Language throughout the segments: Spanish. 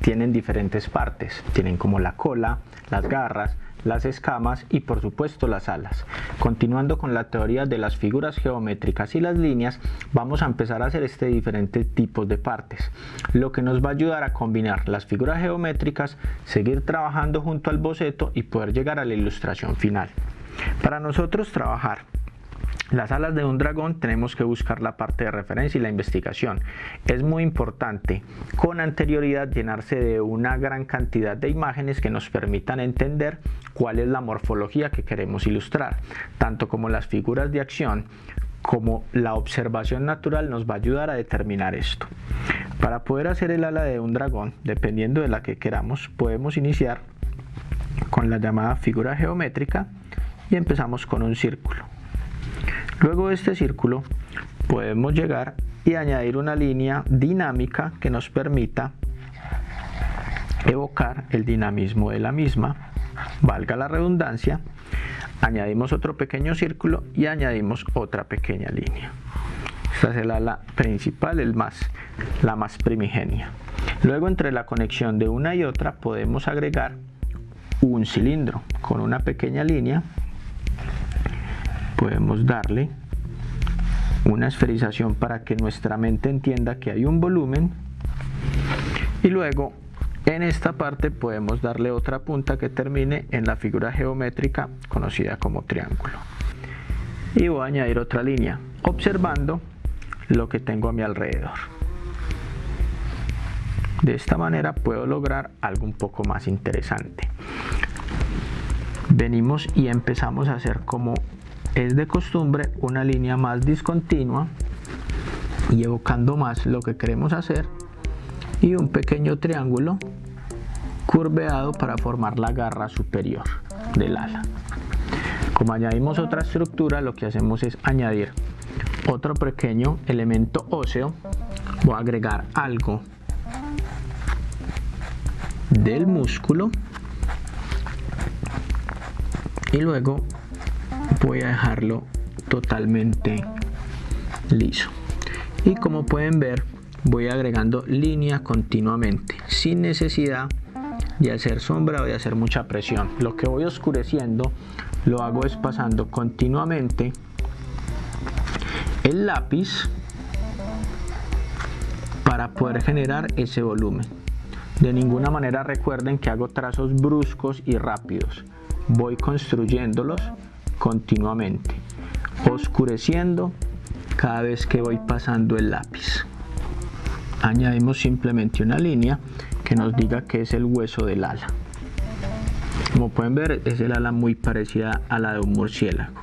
tienen diferentes partes, tienen como la cola, las garras, las escamas y por supuesto las alas. Continuando con la teoría de las figuras geométricas y las líneas, vamos a empezar a hacer este diferentes tipos de partes, lo que nos va a ayudar a combinar las figuras geométricas, seguir trabajando junto al boceto y poder llegar a la ilustración final. Para nosotros trabajar las alas de un dragón tenemos que buscar la parte de referencia y la investigación. Es muy importante con anterioridad llenarse de una gran cantidad de imágenes que nos permitan entender cuál es la morfología que queremos ilustrar, tanto como las figuras de acción como la observación natural nos va a ayudar a determinar esto. Para poder hacer el ala de un dragón, dependiendo de la que queramos, podemos iniciar con la llamada figura geométrica y empezamos con un círculo. Luego de este círculo podemos llegar y añadir una línea dinámica que nos permita evocar el dinamismo de la misma, valga la redundancia, añadimos otro pequeño círculo y añadimos otra pequeña línea. Esta es ala principal, el más, la más primigenia. Luego entre la conexión de una y otra podemos agregar un cilindro con una pequeña línea podemos darle una esferización para que nuestra mente entienda que hay un volumen. Y luego en esta parte podemos darle otra punta que termine en la figura geométrica conocida como triángulo. Y voy a añadir otra línea observando lo que tengo a mi alrededor. De esta manera puedo lograr algo un poco más interesante. Venimos y empezamos a hacer como es de costumbre una línea más discontinua y evocando más lo que queremos hacer y un pequeño triángulo curveado para formar la garra superior del ala. Como añadimos otra estructura, lo que hacemos es añadir otro pequeño elemento óseo. A agregar algo del músculo y luego voy a dejarlo totalmente liso. Y como pueden ver voy agregando línea continuamente sin necesidad de hacer sombra o de hacer mucha presión. Lo que voy oscureciendo lo hago es pasando continuamente el lápiz para poder generar ese volumen. De ninguna manera recuerden que hago trazos bruscos y rápidos. Voy construyéndolos continuamente, oscureciendo cada vez que voy pasando el lápiz. Añadimos simplemente una línea que nos diga que es el hueso del ala. Como pueden ver es el ala muy parecida a la de un murciélago.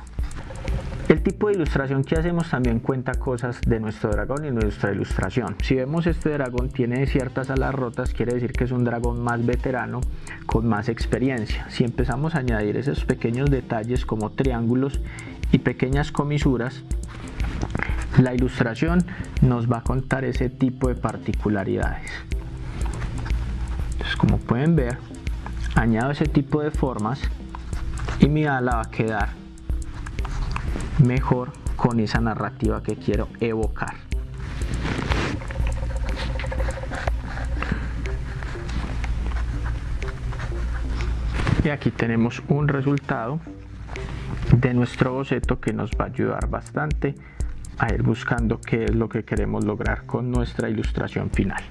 Tipo de ilustración que hacemos también cuenta cosas de nuestro dragón y nuestra ilustración. Si vemos este dragón tiene ciertas alas rotas, quiere decir que es un dragón más veterano, con más experiencia. Si empezamos a añadir esos pequeños detalles como triángulos y pequeñas comisuras, la ilustración nos va a contar ese tipo de particularidades. Entonces, como pueden ver, añado ese tipo de formas y mi ala va a quedar mejor con esa narrativa que quiero evocar. Y aquí tenemos un resultado de nuestro boceto que nos va a ayudar bastante a ir buscando qué es lo que queremos lograr con nuestra ilustración final.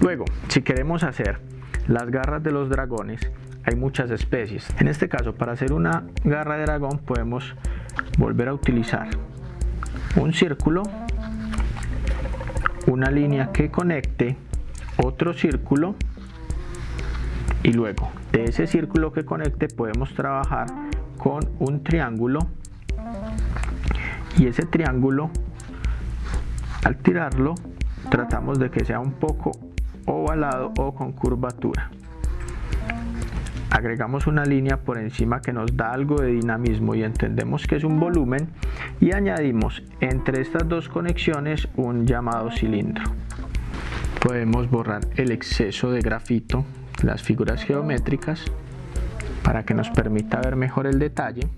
Luego, si queremos hacer las garras de los dragones, hay muchas especies. En este caso, para hacer una garra de dragón podemos volver a utilizar un círculo, una línea que conecte otro círculo y luego de ese círculo que conecte podemos trabajar con un triángulo y ese triángulo al tirarlo tratamos de que sea un poco ovalado o con curvatura agregamos una línea por encima que nos da algo de dinamismo y entendemos que es un volumen y añadimos entre estas dos conexiones un llamado cilindro. Podemos borrar el exceso de grafito, las figuras geométricas para que nos permita ver mejor el detalle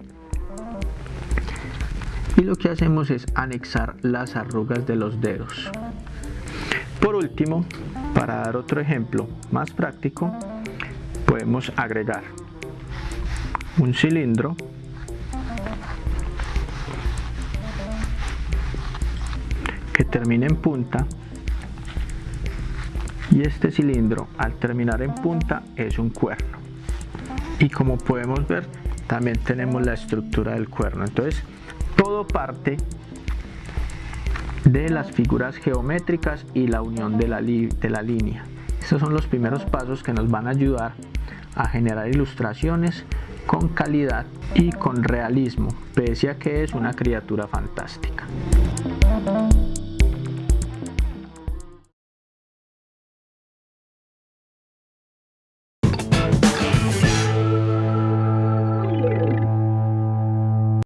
y lo que hacemos es anexar las arrugas de los dedos Por último, para dar otro ejemplo más práctico, podemos agregar un cilindro que termine en punta. Y este cilindro al terminar en punta es un cuerno. Y como podemos ver también tenemos la estructura del cuerno. Entonces todo parte de las figuras geométricas y la unión de la, de la línea. Estos son los primeros pasos que nos van a ayudar a generar ilustraciones con calidad y con realismo, pese a que es una criatura fantástica.